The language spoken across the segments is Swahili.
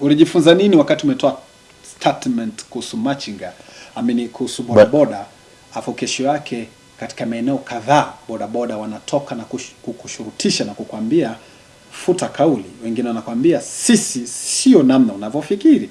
Ulijifunza nini wakati umetoa statement kuhusu machinga, amini kuhusu bodaboda, afu kesho yake katika maeneo kadhaa bodaboda wanatoka na kush- kukushurutisha na kukwambia futa kauli. Wengine wanakwambia sisi sio namna unavyofikiri.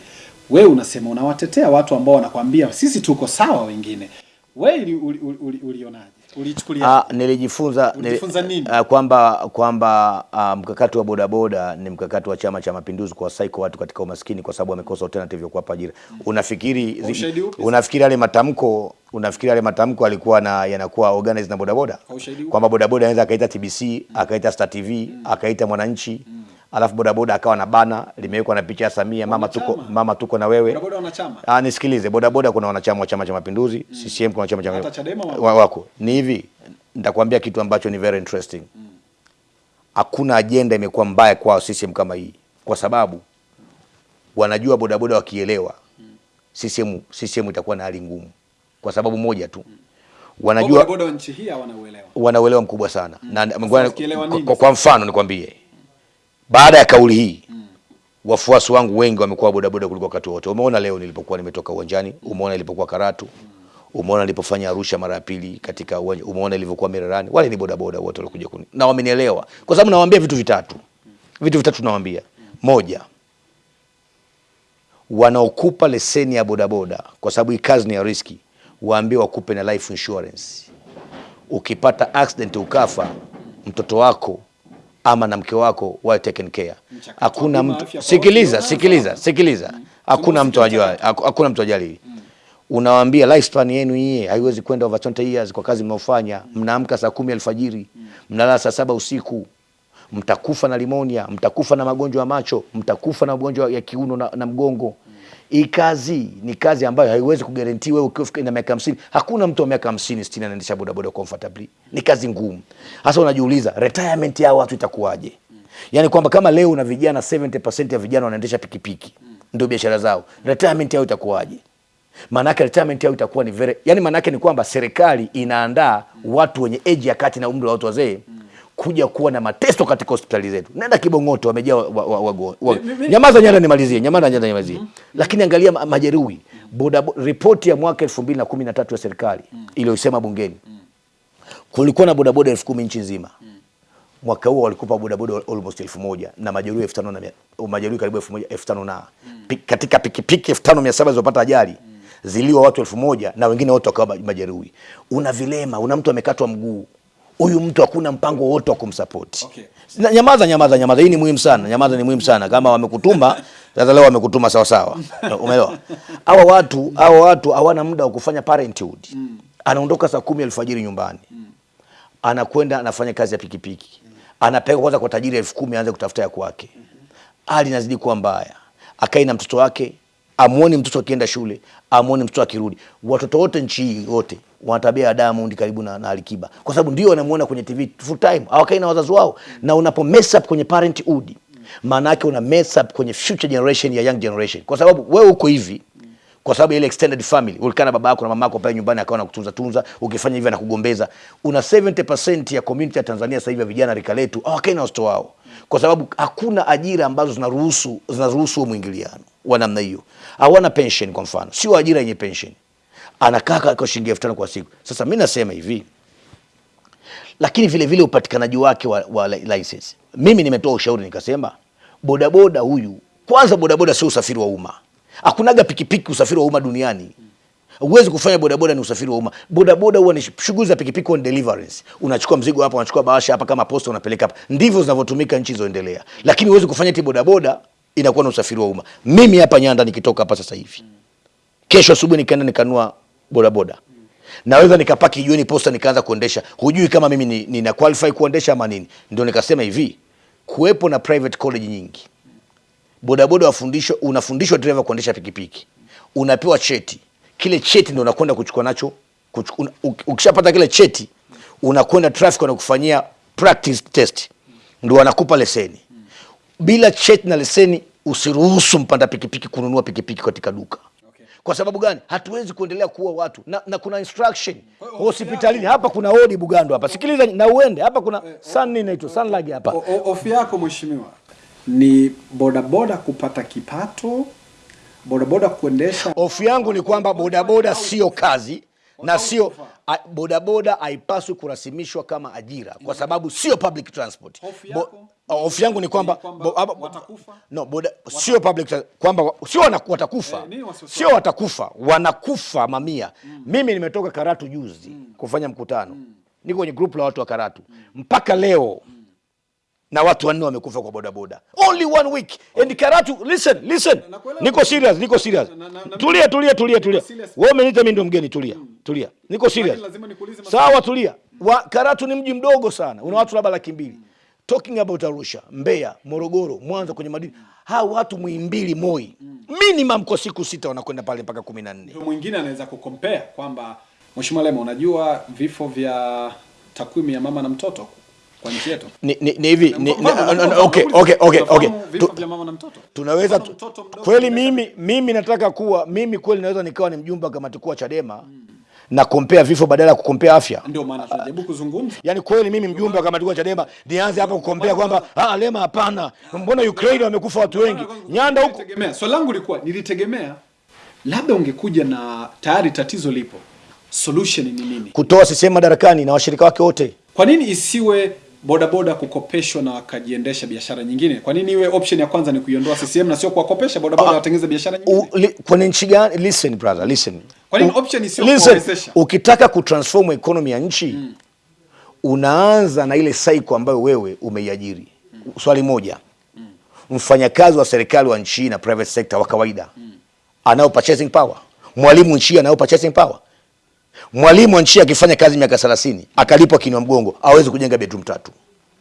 Wewe unasema unawatetea watu ambao wanakwambia sisi tuko sawa, wengine wewe uli- uli- uli- uli- ulionaje? Ulichukulia Ah, nilijifunza nilijifunza nini? ah, kwamba kwamba ah, mkakati wa bodaboda ni mkakati wa Chama cha Mapinduzi kuwasaiko watu katika umaskini kwa sababu wamekosa alternative ya kuwapa ajira. Unafikiri zi, unafikiri yale matamko unafikiri yale matamko alikuwa na yanakuwa organized na bodaboda kwamba bodaboda anaweza akaita TBC akaita Star TV akaita Mwananchi alafu bodaboda akawa na bana limewekwa na picha ya Samia mama tuko mama tuko na wewe. Bodaboda wanachama. Ah, nisikilize, bodaboda kuna wanachama wa Chama cha Mapinduzi, CCM kuna chama cha Hata Chadema wako. wa- wako. Ni hivi, nitakwambia kitu ambacho ni very interesting. Hakuna ajenda imekuwa mbaya kwao CCM kama hii, kwa sababu wanajua bodaboda wakielewa CCM CCM itakuwa na hali ngumu, kwa sababu moja tu. Mm. Wanajua bodaboda nchi hii wanauelewa, wanauelewa mkubwa sana. Mm. na kwa, kwa, kwa mfano nikwambie, baada ya kauli hii wafuasi wangu wengi wamekuwa bodaboda kuliko wakati wote. Umeona leo nilipokuwa nimetoka uwanjani, umeona nilipokuwa Karatu, umeona nilipofanya Arusha mara ya pili katika uwanja, umeona nilivyokuwa Mererani, wale ni bodaboda wote walikuja kuni. Na wamenielewa, kwa sababu nawaambia vitu vitatu, vitu vitatu nawaambia. Moja, wanaokupa leseni ya bodaboda, kwa sababu hii kazi ni ya riski, waambie wakupe na life insurance. Ukipata accident ukafa, mtoto wako ama na mke wako wa taken care. Hakuna mtu sikiliza, sikiliza, sikiliza, hakuna mtu ajua, hakuna mtu ajali. Unawaambia lifespan yenu yeye haiwezi kwenda over 20 years kwa kazi mnaofanya. Mnaamka saa kumi alfajiri, mnalala saa saba usiku, mtakufa na limonia, mtakufa na magonjwa ya macho, mtakufa na magonjwa ya kiuno na, na mgongo. Hii kazi ni kazi ambayo haiwezi kugarantii wewe ukiwa na miaka 50. Hakuna mtu wa miaka 50 60 anaendesha bodaboda comfortably. Ni kazi ngumu. hasa unajiuliza retirement ya watu itakuwaje? yani kwamba kama leo una vijana 70% ya vijana wanaendesha pikipiki ndio biashara zao. Retirement yao itakuwaje? yake retirement yao itakuwa ni very, yani maana yake ni kwamba serikali inaandaa watu wenye age ya kati na umri wa watu wazee kuja kuwa na mateso katika hospitali zetu. Nenda Kibong'oto wamejaa wa, wa, wa, wa, Nyamaza nyanda nimalizie, nyamaza nyanda nimalizie. Lakini angalia majeruhi. Boda, bo- ripoti ya mwaka 2013 ya serikali iliyosema bungeni kulikuwa na bodaboda elfu kumi nchi nzima. Mwaka huo walikupa bodaboda almost elfu moja na majeruhi elfu tano na majeruhi karibu elfu moja elfu tano na Pi- katika pikipiki elfu tano mia saba zilizopata ajali ziliwa watu elfu moja na wengine wote wakawa majeruhi. Una vilema, una mtu amekatwa mguu, huyu mtu hakuna mpango wote wa kumsapoti. Okay. Na- Nyamaza, nyamaza, nyamaza. Hii ni muhimu sana. Nyamaza ni muhimu sana. Kama wamekutuma sasa, leo wamekutuma sawa sawa, umeelewa? Hawa watu hawa watu hawana muda wa kufanya parenthood. Anaondoka saa kumi alfajiri nyumbani, anakwenda anafanya kazi ya pikipiki, anapeleka kwanza kwa tajiri elfu kumi aanze kutafuta ya kwake. Hali inazidi kuwa mbaya, akai na mtoto wake, amuoni mtoto akienda shule, amuoni mtoto akirudi. Watoto wote nchi wote wana tabia ya Diamond karibu na, na Alikiba, kwa sababu ndio wanamuona kwenye TV full time, hawakai na wazazi wao. Na unapo mess up kwenye parenthood, maana yake una mess up kwenye future generation ya young generation, kwa sababu wewe uko hivi kwa sababu ile extended family ulikaa na baba yako na mama yako pale nyumbani akawa nakutunza tunza, ukifanya hivi anakugombeza. Una 70% ya community ya Tanzania sasa hivi vijana rika letu hawakai na watoto wao, kwa sababu hakuna ajira ambazo zinaruhusu zinaruhusu mwingiliano wa namna hiyo. Hawana pension kwa mfano, sio ajira yenye pension, anakaa kwa shilingi elfu tano kwa siku. Sasa mimi nasema hivi, lakini vile vile upatikanaji wake wa, wa license. Mimi nimetoa ushauri nikasema, bodaboda huyu kwanza, bodaboda sio usafiri wa umma. Hakunaga pikipiki usafiri wa umma duniani. Huwezi kufanya bodaboda ni usafiri wa umma. Bodaboda huwa ni shughuli za pikipiki on deliverance. Unachukua mzigo hapa, unachukua bahasha hapa kama posta unapeleka hapa. Ndivyo zinavyotumika nchi zoendelea. Lakini huwezi kufanya eti bodaboda inakuwa na usafiri wa umma. Mimi hapa Nyanda nikitoka hapa sasa hivi. Kesho asubuhi nikaenda nikanua bodaboda. Naweza nikapaki jioni posta nikaanza kuendesha. Hujui kama mimi ni, nina qualify kuendesha ama nini. Ndio nikasema hivi, kuwepo na private college nyingi. Bodaboda wafundishwa, unafundishwa driver kuendesha pikipiki. Unapewa cheti. Kile cheti ndio unakwenda kuchukua nacho. kuchu- una- Ukishapata kile cheti unakwenda traffic wanakufanyia practice test. Ndio wanakupa leseni. Bila cheti na leseni usiruhusu mpanda pikipiki kununua pikipiki katika duka. Kwa sababu gani? Hatuwezi kuendelea kuua watu na, na kuna instruction hospitalini hapa, kuna odi Bugando hapa, sikiliza na uende hapa, kuna sun nini inaitwa sunlag hapa O- o- yako mheshimiwa ni bodaboda kupata kipato, bodaboda kuendesha. Hofu yangu ni kwamba bodaboda sio kazi na sio bodaboda haipaswi kurasimishwa kama ajira kwa sababu sio public transport. Hofu? Yangu ni kwamba no boda sio public kwamba sio watakufa. Eh, sio watakufa wanakufa mamia. Mimi nimetoka Karatu juzi kufanya mkutano, niko kwenye group la watu wa Karatu. Mpaka leo na watu wanne wamekufa kwa bodaboda. Only one week. And Karatu listen listen. Nakuelewa. niko serious niko serious. Na- na- na- tulia tulia tulia tulia. wewe umeniita mimi ndo mgeni tulia tulia. Niko serious. sawa tulia. Wa, Karatu ni mji mdogo sana. Una watu labda laki mbili. Talking about Arusha Mbeya Morogoro Mwanza kwenye madini. Hao watu mwimbili Moi. Minimum kwa siku sita wanakwenda pale mpaka kumi na nne. Mwingine anaweza kukompea kwamba Mheshimiwa Lema, unajua vifo vya takwimu ya mama na mtoto kwa nchi yetu ni, ni, ni hivi ni, ni, okay, okay, okay, okay. Tu- mama na mtoto tunaweza mtoto mdogo kweli mimi mimi nataka kuwa mimi kweli naweza nikawa ni mjumbe wa kamati kuu Chadema Chadema na kumpea vifo badala ya kukompea afya. ndio maana tunajaribu kuzungumza Yaani kweli mimi mjumbe wa kamati kuu Chadema nianze hapa kukompea kwamba ah, Lema hapana, mbona Ukraine wamekufa watu wengi, Nyanda huko Tegemea. Swali langu lilikuwa nilitegemea labda ungekuja na tayari tatizo lipo, solution ni nini? kutoa CCM madarakani na washirika wake wote. Kwa nini isiwe bodaboda kukopeshwa na wakajiendesha biashara nyingine? Kwa nini iwe option ya kwanza ni kuiondoa CCM na sio kuwakopesha bodaboda watengeneze biashara nyingine? Kwa Kwenye nchi gani? Listen brother, listen. Kwa nini option isiyo listen, kuwawezesha? ukitaka kutransform economy ya nchi mm. unaanza na ile cycle ambayo wewe umeiajiri. Mm. Swali moja, Mm. mfanyakazi wa serikali wa nchi na private sector wa kawaida mm. anao purchasing power? Mwalimu nchi anao purchasing power? Mwalimu wa nchi akifanya kazi miaka 30 akalipwa kinywa mgongo, awezi kujenga bedroom tatu.